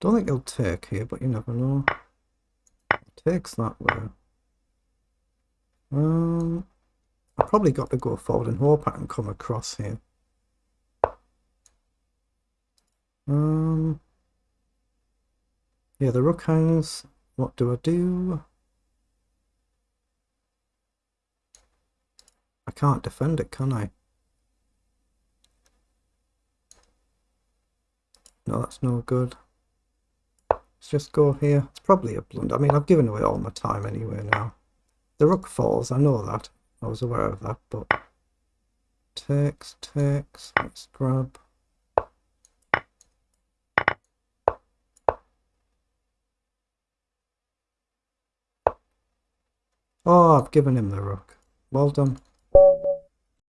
Don't think he'll take here, but you never know. Takes that way. Um, I probably got to go forward and hope I can come across here. Um, yeah, the rook hangs. What do I do? I can't defend it, can I? No, that's no good. Just go here. It's probably a blunder. I mean, I've given away all my time anyway now. The rook falls, I know that. I was aware of that, but... Takes, takes, let's grab... Oh, I've given him the rook. Well done.